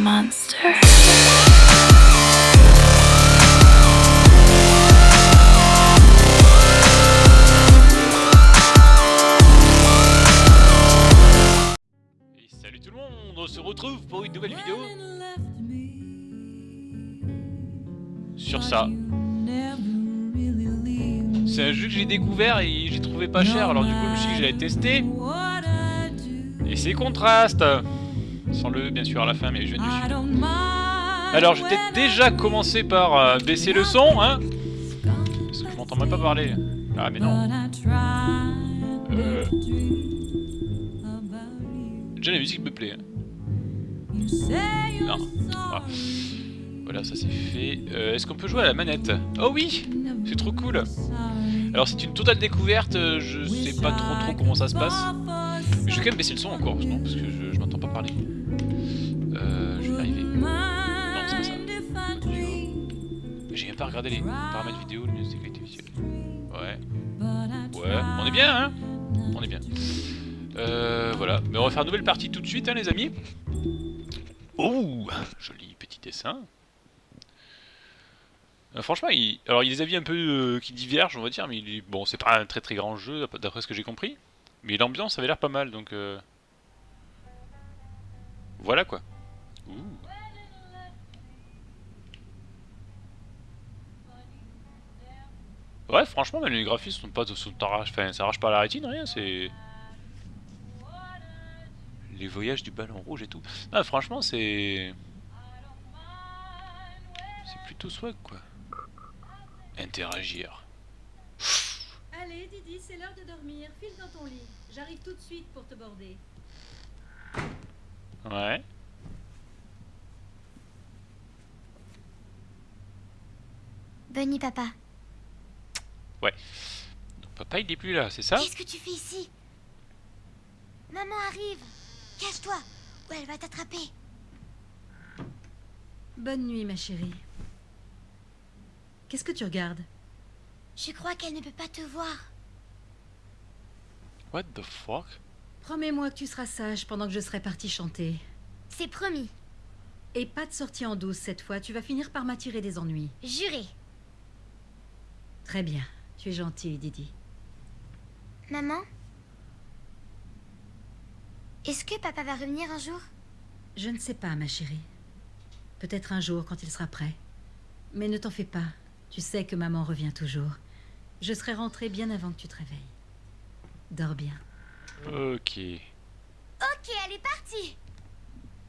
monster. Et salut tout le monde, on se retrouve pour une nouvelle vidéo sur ça. C'est un jeu que j'ai découvert et j'ai trouvé pas cher, alors du coup je me suis dit que j'allais tester. Et c'est contraste Sans le bien sûr à la fin, mais je viens dessus. Alors j'ai peut-être déjà commencé par euh, baisser le son, hein Parce que je m'entends même pas parler. Ah mais non. Euh... Déjà la musique me plaît. hein. Non. Ah. Voilà, ça c'est fait. Euh, Est-ce qu'on peut jouer à la manette? Oh oui C'est trop cool Alors c'est une totale découverte, je sais pas trop trop comment ça se passe. Mais je vais quand même baisser le son encore, non Parce que je, je m'entends pas parler. Pas regardé les paramètres vidéo, le sécurité. Ouais. Ouais, on est bien, hein? On est bien. Euh, voilà. Mais on va faire une nouvelle partie tout de suite, hein, les amis. Oh Joli petit dessin. Euh, franchement, il... alors il y a des avis un peu euh, qui divergent, on va dire, mais il bon, c'est pas un très très grand jeu, d'après ce que j'ai compris. Mais l'ambiance avait l'air pas mal, donc... Voilà quoi. Ouh. Ouais, franchement, même les graphismes sont pas... Sont. Enfin, ça arrache pas la rétine, rien, c'est... Les voyages du ballon rouge et tout. Non, franchement, c'est... C'est plutôt swag, quoi. Interagir. Allez, Didi, c'est l'heure de dormir. File dans ton lit. J'arrive tout de suite pour te border. Ouais. Bonne nuit, papa. Donc, papa, il est plus là, c'est ça? Qu'est-ce que tu fais ici? Maman arrive Cache-toi ou elle va t'attraper. Bonne nuit, ma chérie. Qu'est-ce que tu regardes? Je crois qu'elle ne peut pas te voir. What the fuck? Promets-moi que tu seras sage pendant que je serai partie chanter. C'est promis. Et pas de sortie en douce cette fois, tu vas finir par m'attirer des ennuis. Juré. Très bien, tu es gentille, Didi. Maman? Est-ce que papa va revenir un jour? Je ne sais pas, ma chérie. Peut-être un jour quand il sera prêt. Mais ne t'en fais pas, tu sais que maman revient toujours. Je serai rentrée bien avant que tu te réveilles. Dors bien. Ok. Ok, elle est partie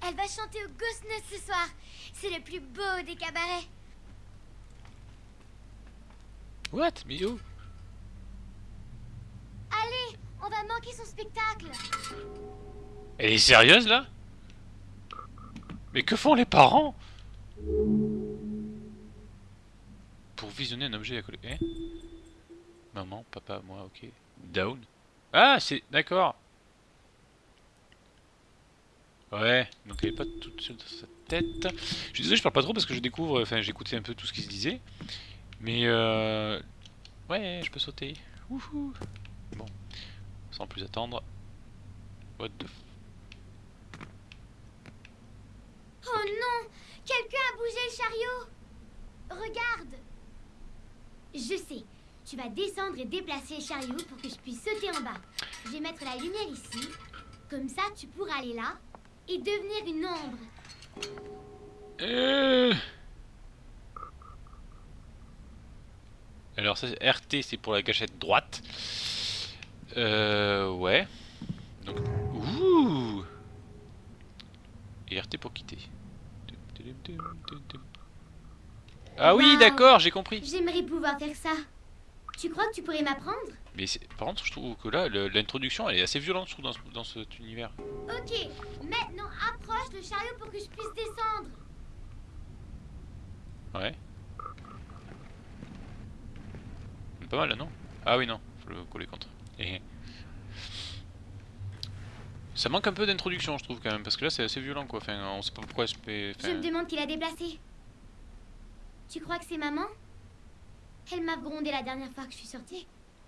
Elle va chanter au Ghost ce soir. C'est le plus beau des cabarets. What? Mais où? Allez, on va manquer son spectacle. Elle est sérieuse, là? Mais que font les parents? Pour visionner un objet à coller... Eh? Maman, papa, moi, ok. Down? Ah, c'est... D'accord Ouais, donc elle est pas toute seule dans sa tête. Je suis désolé, je parle pas trop parce que je découvre... Enfin, j'écoutais un peu tout ce qui se disait. Mais euh... Ouais, je peux sauter. Wouhou Bon. Sans plus attendre. What the f... Oh non Quelqu'un a bougé le chariot Regarde Je sais. Tu vas descendre et déplacer le chariot pour que je puisse sauter en bas. Je vais mettre la lumière ici. Comme ça, tu pourras aller là et devenir une ombre. Euh... Alors ça, RT c'est pour la gâchette droite. Euh... Ouais. Donc... Ouh Et RT pour quitter. Ah oui, Wow. d'accord, j'ai compris. J'aimerais pouvoir faire ça. Tu crois que tu pourrais m'apprendre? Mais par contre, je trouve que là, l'introduction, elle est assez violente, je trouve, dans, ce- dans cet univers. Ok, maintenant approche le chariot pour que je puisse descendre. Ouais. Pas mal là, non? Ah oui, non, faut le coller contre. Eh. Ça manque un peu d'introduction, je trouve, quand même, parce que là, c'est assez violent, quoi. Enfin, on sait pas pourquoi je fais... Je me demande qui l'a déplacé. Tu crois que c'est maman? Elle m'a grondé la dernière fois que je suis sortie.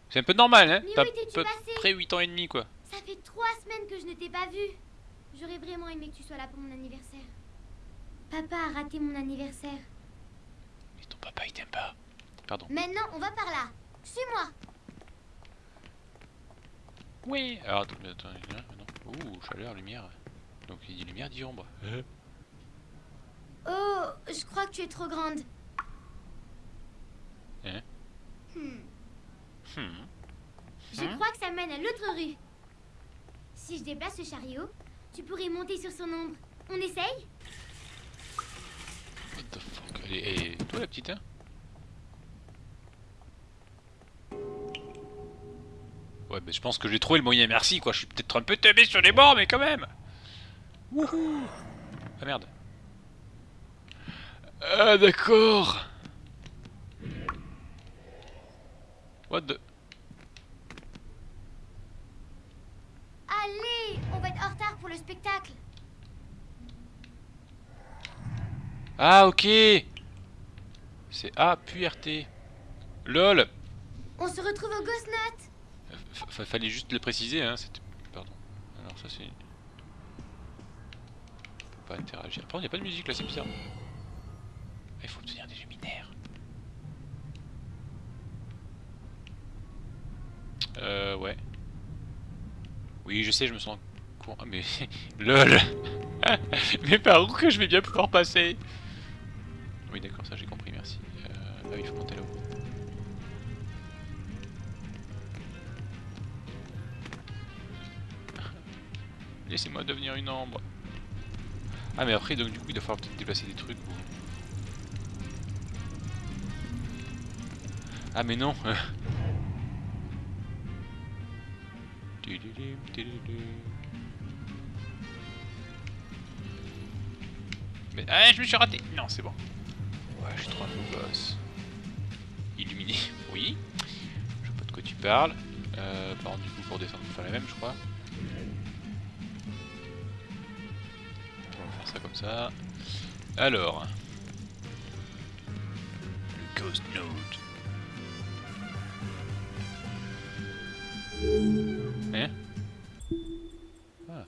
C'est un peu normal, hein Mais T'as près 8 ans et demi, quoi. Ça fait trois semaines que je ne t'ai pas vue. J'aurais vraiment aimé que tu sois là pour mon anniversaire. Papa a raté mon anniversaire. Mais ton papa, il t'aime pas. Pardon. Maintenant, on va par là. Suis-moi. Oui. Alors, attends, attends, non. Ouh, chaleur, lumière. Donc, il dit lumière, dit ombre. Oh, je crois que tu es trop grande. Hein Hmm. Hmm. Je Hmm. crois que ça mène à l'autre rue. Si je déplace le chariot, tu pourrais monter sur son ombre. On essaye? What the fuck? Elle est- Toi, la petite, hein? Bah, je pense que j'ai trouvé le moyen, merci, quoi. Je suis peut-être un peu tombé sur les bords, mais quand même Wouhou Ah, merde. Ah, d'accord What the... Allez, on va être en retard pour le spectacle. Ah, ok C'est A, puis RT. LOL On se retrouve au Ghost Note. Fallait juste le préciser, hein, c'était... Pardon. Alors ça c'est... On peut pas interagir. Par contre, il a pas de musique là, c'est bizarre. Il faut obtenir des luminaires. Euh, ouais. Oui, je sais, je me sens con. Ah, mais... LOL Mais par où que je vais bien pouvoir passer? Oui, d'accord, ça j'ai compris, merci. Euh... Ah oui, il faut monter là-haut. Laissez-moi devenir une ombre. Ah mais après donc du coup il va falloir peut-être déplacer des trucs. ou- Ah mais non. Mais ah je me suis raté. Non c'est bon. Ouais je suis trop gosse. Illuminé. Oui. Je sais pas de quoi tu parles. Euh, par du coup pour descendre faut faire la même je crois. Ça. Alors. Le Ghost Node. Hein? Ah.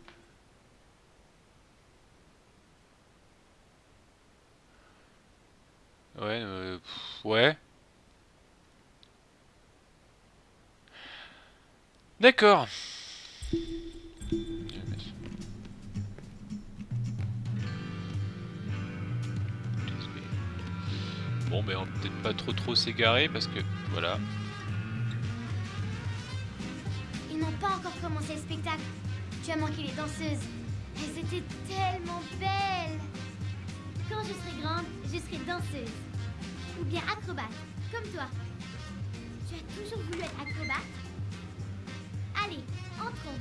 Ouais, euh, ouais. D'accord. Bon, ben on va peut-être pas trop trop s'égarer parce que voilà. Ils n'ont pas encore commencé le spectacle. Tu as manqué les danseuses. Elles étaient tellement belles. Quand je serai grande, je serai danseuse. Ou bien acrobate, comme toi. Tu as toujours voulu être acrobate? Allez, entrons.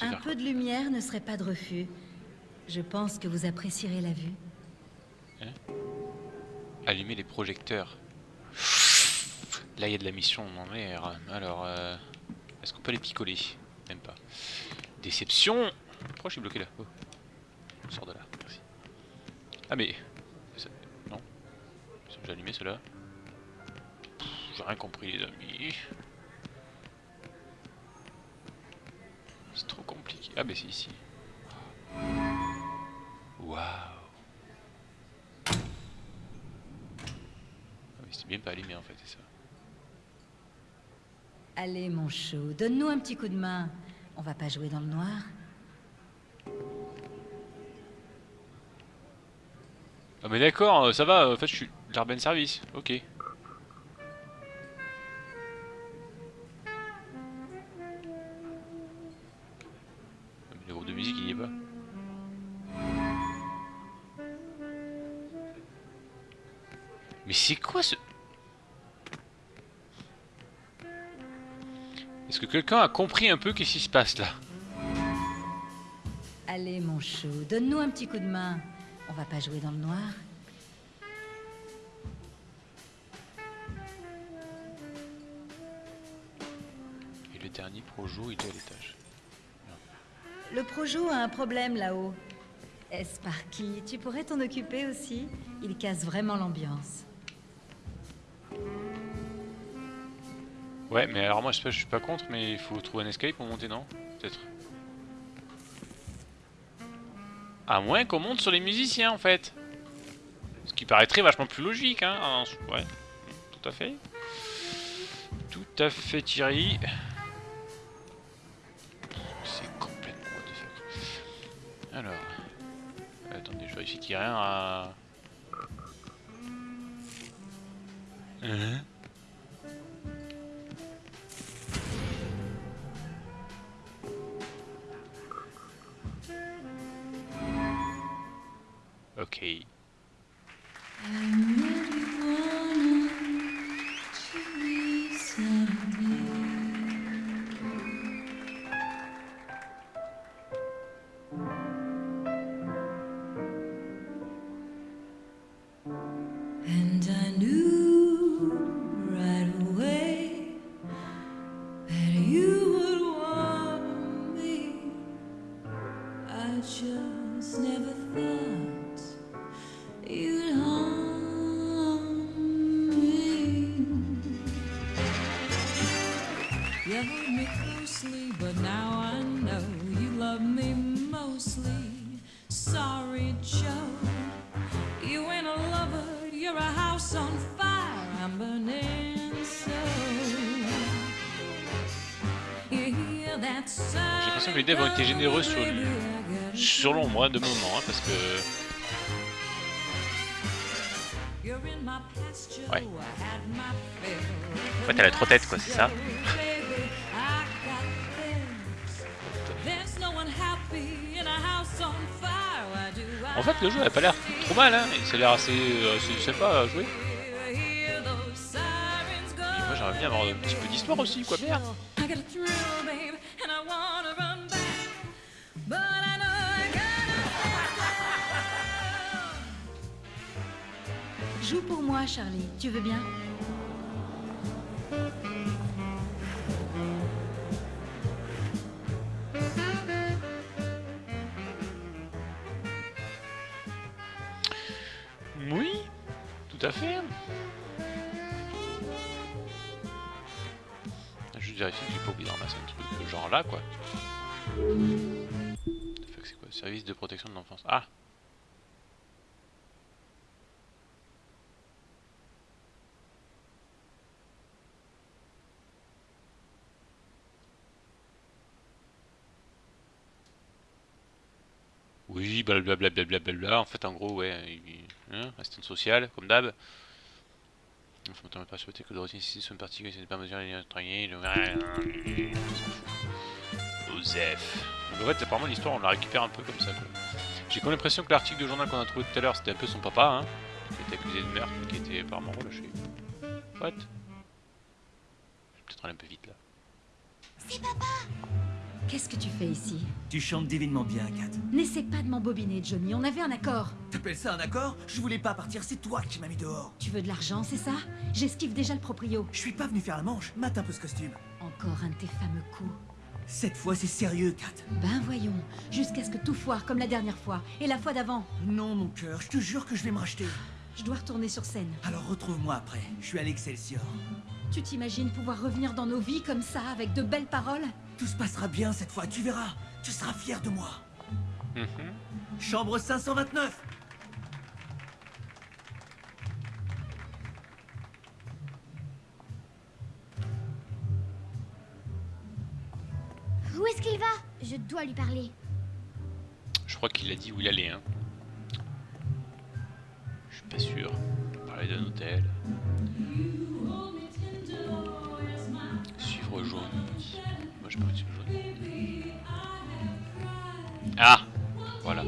Un peu de lumière ne serait pas de refus. Je pense que vous apprécierez la vue. Allumer les projecteurs. Là, il y a de la mission en mer. Alors, euh, est-ce qu'on peut les picoler? Même pas. Déception Pourquoi je suis bloqué là? Oh. Sors de là, merci. Ah mais... Non. Ils sont déjà allumés ceux-là. Pff, J'ai rien compris les amis. Ah mais c'est ici. Waouh Ah mais c'est bien pas allumé en fait, c'est ça. Allez, mon chou, donne-nous un petit coup de main. On va pas jouer dans le noir. Ah mais d'accord, euh, ça va, en fait je suis Jarben Service, ok. Est-ce que quelqu'un a compris un peu qu'est-ce qui se passe là? Allez, mon chou, donne-nous un petit coup de main. On va pas jouer dans le noir. Et le dernier projo il est à l'étage. Le projo a un problème là-haut. Sparky, tu pourrais t'en occuper aussi? Il casse vraiment l'ambiance. Ouais, mais alors moi je, sais pas, je suis pas contre, mais il faut trouver un escape pour monter, non? Peut-être. À moins qu'on monte sur les musiciens en fait. Ce qui paraîtrait vachement plus logique, hein. Ouais, tout à fait. Tout à fait Thierry. C'est complètement what the Alors. Attendez, je vérifie qu'il n'y a rien à... Hein? just never thought you'd harm me. You held me closely, but now I know you love me mostly. Sorry, Joe, you ain't a lover, you're a house on fire. I'm burning so. J'ai l'impression que les devs ont été généreux sur lui. L'ombre hein, de moment, hein, parce que... Ouais. Ouais, t'as la trop tête, quoi, c'est ça En fait, le jeu a pas l'air trop mal, hein. Ça a l'air assez, assez sympa à jouer. Moi, j'aimerais bien avoir un petit peu d'histoire aussi, quoi, merde Joue pour moi, Charlie. Tu veux bien? Oui, tout à fait. Juste vérifier que j'ai pas oublié de ramasser un truc de genre là, quoi. C'est quoi? Service de protection de l'enfance. Ah Oui, blablabla, en fait, en gros, ouais, hein, assistante sociale, comme d'hab. Il faut pas souhaiter que le routine ici soit que c'est pas mesure de travailler. Osef. En fait, apparemment, l'histoire, on la récupère un peu comme ça, J'ai comme l'impression que l'article de journal qu'on a trouvé tout à l'heure, c'était un peu son papa, hein, qui était accusé de meurtre, qui était apparemment relâché. What? Je vais peut-être aller un peu vite, là. C'est papa Qu'est-ce que tu fais ici Tu chantes divinement bien, Kat. N'essaie pas de m'embobiner, Johnny. On avait un accord. T'appelles ça un accord Je voulais pas partir, c'est toi qui m'as mis dehors. Tu veux de l'argent, c'est ça J'esquive déjà le proprio. Je suis pas venu faire la manche. Mate un peu ce costume. Encore un de tes fameux coups. Cette fois, c'est sérieux, Kat. Ben voyons. Jusqu'à ce que tout foire comme la dernière fois. Et la fois d'avant. Non, mon cœur. Je te jure que je vais me racheter. Je dois retourner sur scène. Alors retrouve-moi après. Je suis à l'Excelsior. Tu t'imagines pouvoir revenir dans nos vies comme ça, avec de belles paroles? Tout se passera bien cette fois, tu verras. Tu seras fier de moi. Mhm. Chambre 529 Où est-ce qu'il va? Je dois lui parler. Je crois qu'il a dit où il allait, hein. Je suis pas sûr. Parler d'un hôtel. Suivre jaune. Moi je peux suivre jaune. Ah Voilà.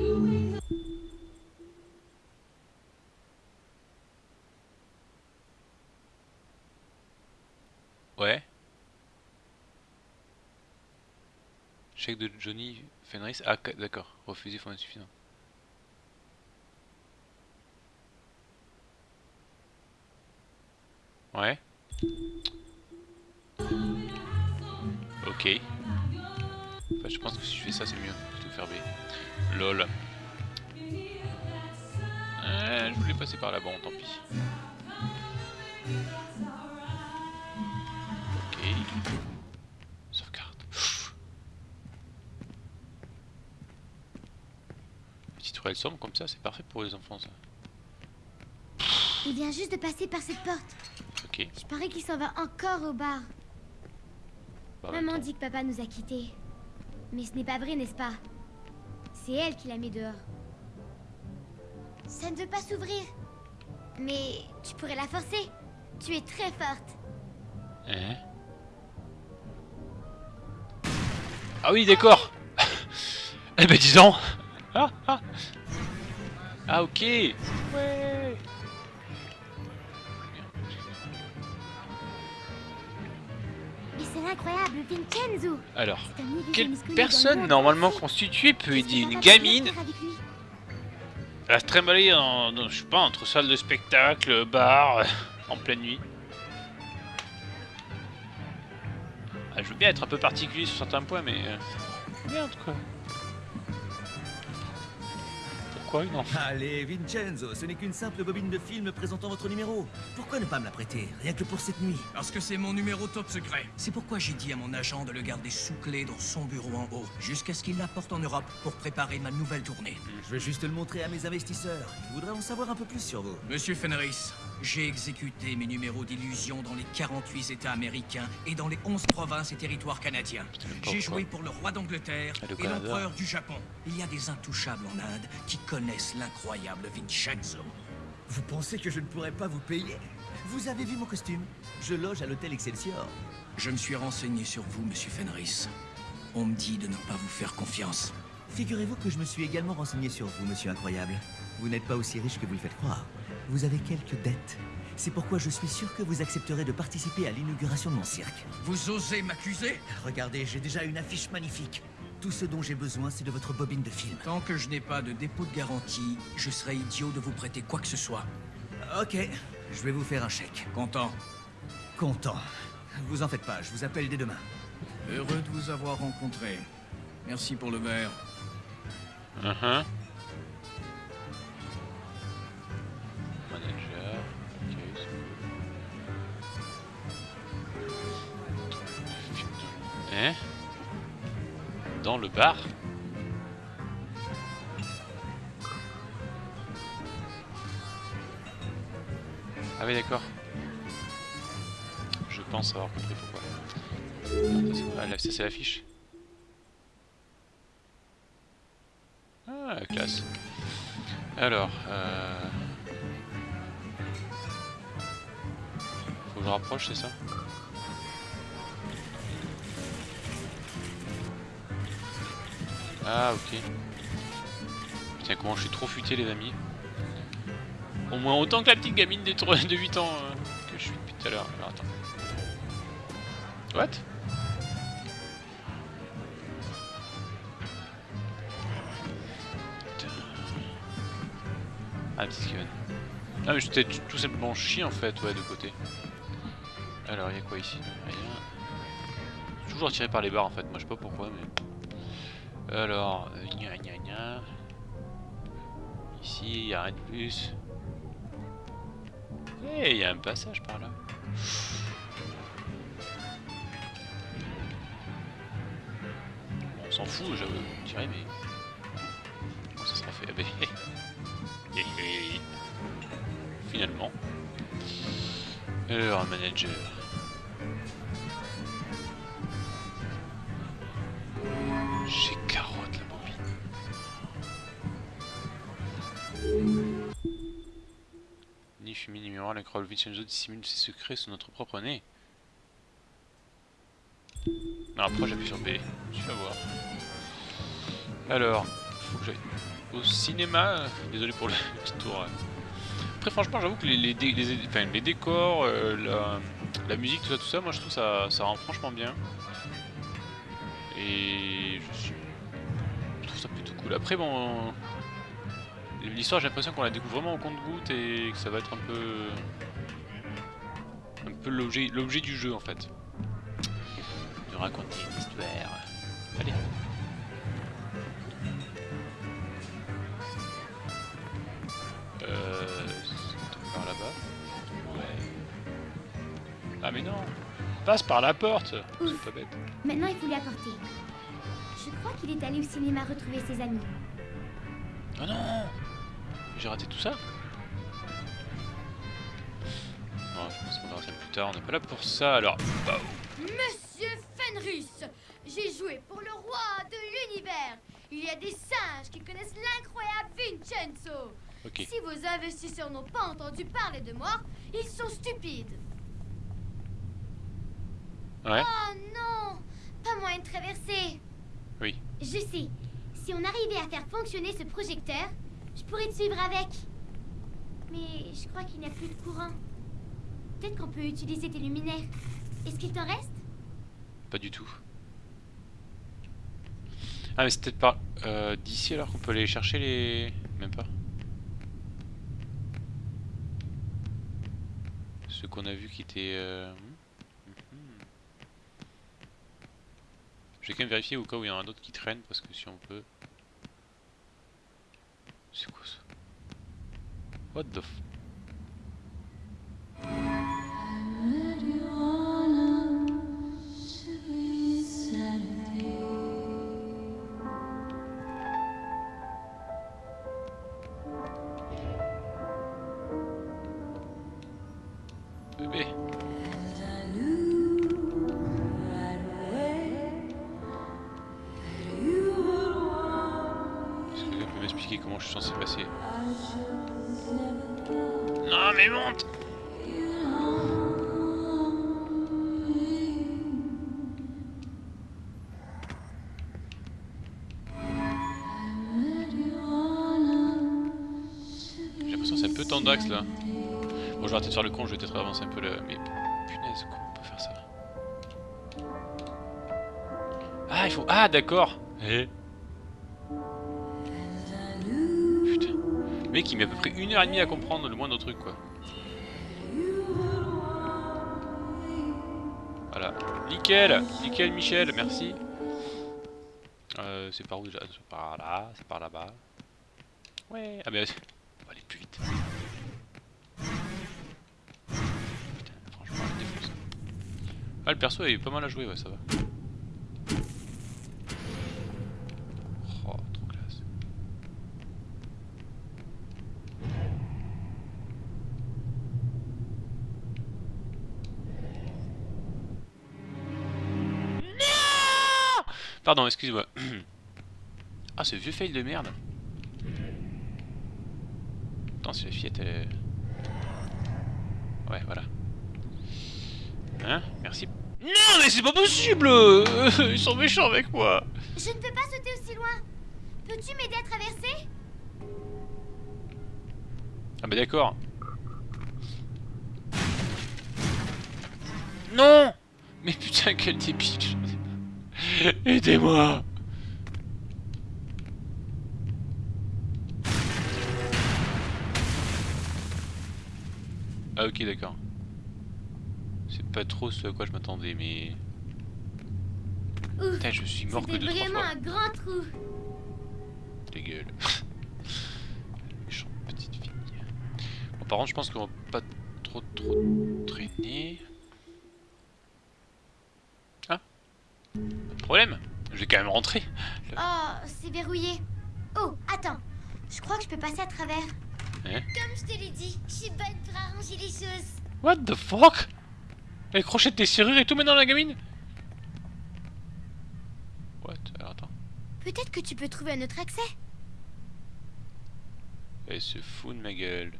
Ouais. Chèque de Johnny Fenris. Ah d'accord. Refusé fonds insuffisant. Ouais. Ok. Enfin, je pense que si je fais ça, c'est mieux. Plutôt faire B. LOL. Euh, je voulais passer par là, bon, tant pis. Ok. Sauvegarde. Petite tourelle sombre comme ça, c'est parfait pour les enfants ça. Il vient juste de passer par cette porte. Ok. Je parie qu'il s'en va encore au bar. Maman dit que papa nous a quittés. Mais ce n'est pas vrai, n'est-ce pas? C'est elle qui l'a mis dehors. Ça ne veut pas s'ouvrir. Mais tu pourrais la forcer. Tu es très forte. Hein? Ah oui, d'accord Eh ben dis donc Ah, ah. Ah, ok Ouais Alors, quelle personne normalement constituée peut aider une gamine à se trimballer en, je sais pas, entre salle de spectacle, bar, en pleine nuit. Ah, Je veux bien être un peu particulier sur certains points, mais... euh, Merde, quoi Pourquoi une enfant Allez, Vincenzo, ce n'est qu'une simple bobine de film présentant votre numéro. Pourquoi ne pas me la prêter, rien que pour cette nuit Parce que c'est mon numéro top secret. C'est pourquoi j'ai dit à mon agent de le garder sous clé dans son bureau en haut, jusqu'à ce qu'il l'apporte en Europe pour préparer ma nouvelle tournée. Je vais juste le montrer à mes investisseurs. Ils voudraient en savoir un peu plus sur vous. Monsieur Fenris, j'ai exécuté mes numéros d'illusion dans les 48 États américains et dans les 11 provinces et territoires canadiens. J'ai joué pour le roi d'Angleterre Et l'empereur du Japon. Il y a des intouchables en Inde qui connaissent l'incroyable Vincenzo. Vous pensez que je ne pourrais pas vous payer? Vous avez vu mon costume Je loge à l'hôtel Excelsior. Je me suis renseigné sur vous, monsieur Fenris. On me dit de ne pas vous faire confiance. Figurez-vous que je me suis également renseigné sur vous, monsieur incroyable. Vous n'êtes pas aussi riche que vous le faites croire. Vous avez quelques dettes. C'est pourquoi je suis sûr que vous accepterez de participer à l'inauguration de mon cirque. Vous osez m'accuser? Regardez, j'ai déjà une affiche magnifique. Tout ce dont j'ai besoin, c'est de votre bobine de film. Tant que je n'ai pas de dépôt de garantie, je serais idiot de vous prêter quoi que ce soit. Ok, je vais vous faire un chèque. Content. Content. Vous en faites pas, je vous appelle dès demain. Heureux de vous avoir rencontré. Merci pour le verre. Mhm. Manager. Hein? Dans le bar? Ah oui d'accord. Je pense avoir compris pourquoi. Ah, ça, c'est- l'affiche. Ah, classe. Alors, euh... Faut que je rapproche, c'est ça? Ah, ok. Putain, comment je suis trop futé, les amis. Au moins autant que la petite gamine de, tro- de 8 ans euh, que je suis depuis tout à l'heure. Alors, attends. What? Ah, petit Steven. Ah, mais j'étais tout simplement chier en fait, ouais, de côté. Alors, il y a quoi ici? Rien. Toujours attiré par les barres en fait, moi je sais pas pourquoi, mais. Alors, euh, gna gna gna. Ici, il y a rien de plus. Eh, il y a un passage par là. On s'en fout, je dirais, mais. Comment ça sera fait? Ah, ben. Finalement. Alors, manager. Fumée miroir, l'incroyable Vincenzo dissimule ses secrets sous notre propre nez. Non, après j'appuie sur B. Je vais voir. Alors, faut que j'aille au cinéma. Désolé pour le petit tour. euh. Après, franchement, j'avoue que les, décors, euh, la, la musique, tout ça, tout ça, moi je trouve ça, ça rend franchement bien. Et je suis. Je trouve ça plutôt cool. Après, bon. L'histoire, j'ai l'impression qu'on la découvre vraiment au compte-goutte et que ça va être un peu. Un peu l'objet du jeu en fait. De raconter une histoire. Allez. Euh. Par là-bas Ouais. Ah mais non passe par la porte. C'est pas bête. Maintenant, il faut lui apporter. Je crois qu'il est allé au cinéma retrouver ses amis. Oh non J'ai raté tout ça Non, je pense qu'on ça plus tard. On n'est pas là pour ça, alors... Bah, Monsieur Fenris, j'ai joué pour le roi de l'univers. Il y a des singes qui connaissent l'incroyable Vincenzo. Si vos investisseurs n'ont pas entendu parler de moi, ils sont stupides. Ouais. Oh non Pas moyen de traverser. Oui. Je sais. Si on arrivait à faire fonctionner ce projecteur, je pourrais te suivre avec. Mais je crois qu'il n'y a plus de courant. Peut-être qu'on peut utiliser tes luminaires. Est-ce qu'il t'en reste? Pas du tout. Ah mais c'est peut-être pas euh, d'ici alors qu'on peut aller chercher les... Même pas. Ceux qu'on a vu qui étaient... euh, hmm, hmm. Je vais quand même vérifier au cas où il y en a d'autres qui traînent parce que si on peut... C'est quoi ça What the f... comment je suis censé passer Non mais monte J'ai l'impression que c'est un peu tendax là. Bon je vais arrêter de faire le con, je vais peut-être avancer un peu là. Mais punaise, comment on peut faire ça? Ah il faut... Ah d'accord Eh? Mec il met à peu près une heure et demie à comprendre le moindre truc quoi. Voilà. Nickel Nickel Michel, merci. Euh, c'est par où déjà? C'est par là, c'est par là-bas. Ouais, ah mais on va aller plus vite. Putain, franchement, je défonce. Ah, le perso est pas mal à jouer, ouais, ça va. Pardon, excuse-moi. ah, ce vieux fail de merde. Attends, la fillette est... Ouais, voilà. Hein Merci. Non, mais c'est pas possible Ils sont méchants avec moi Je ne peux pas sauter aussi loin. Peux-tu m'aider à traverser? Ah bah d'accord. Non Mais putain, quel débile Aidez-moi Ah ok d'accord. C'est pas trop ce à quoi je m'attendais mais... Ouf, Putain je suis mort que deux trois vraiment fois. un grand trou. Ta gueule. Méchante petite fille. Bon, par contre, je pense qu'on va pas trop trop traîner. Ah Pas de problème. Je vais quand même rentrer. Oh, c'est verrouillé. Oh, attends. Je crois que je peux passer à travers. Hein Comme je te l'ai dit, je suis bonne pour arranger les choses. What the fuck? Elle crochette des serrures et tout maintenant la gamine? What? Alors attends. Peut-être que tu peux trouver un autre accès. Elle se fout de ma gueule.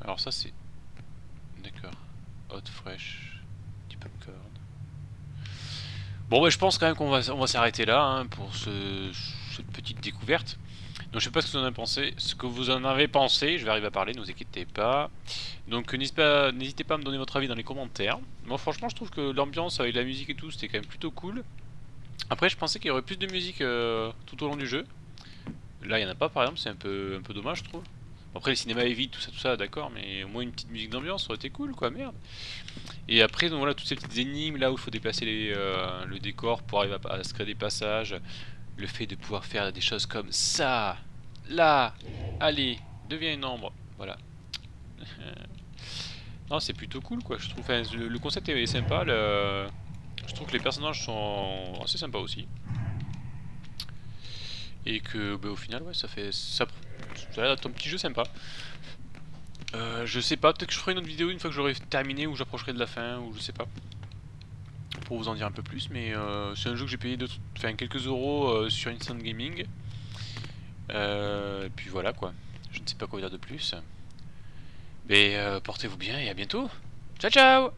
Alors ça c'est... D'accord. Hot fresh. Bon bah je pense quand même qu'on va, s'arrêter là hein, pour ce, cette petite découverte. Donc je sais pas ce que vous en avez pensé, ce que vous en avez pensé, je vais arriver à parler, ne vous inquiétez pas. Donc n'hésitez pas, à me donner votre avis dans les commentaires. Moi franchement je trouve que l'ambiance avec la musique et tout c'était quand même plutôt cool. Après je pensais qu'il y aurait plus de musique euh, tout au long du jeu. Là il n'y en a pas par exemple, c'est un peu dommage je trouve. Après les cinémas est vide, tout ça, tout ça, d'accord, mais au moins une petite musique d'ambiance ça aurait été cool quoi, merde. Et après donc voilà toutes ces petites énigmes là où il faut déplacer les, euh, le décor pour arriver à, se créer des passages. Le fait de pouvoir faire des choses comme ça, là, allez, deviens une ombre, voilà. Non, c'est plutôt cool quoi, je trouve. Enfin, le, concept est sympa, le... je trouve que les personnages sont assez sympas aussi. Et que bah, au final, ouais, ça fait. Ça, ça a l'air un petit jeu sympa. Euh, je sais pas, peut-être que je ferai une autre vidéo une fois que j'aurai terminé ou j'approcherai de la fin ou je sais pas. Pour vous en dire un peu plus, mais euh, c'est un jeu que j'ai payé quelques euros euh, sur Instant Gaming. et puis voilà quoi, je ne sais pas quoi dire de plus. Mais portez-vous bien et à bientôt. Ciao ciao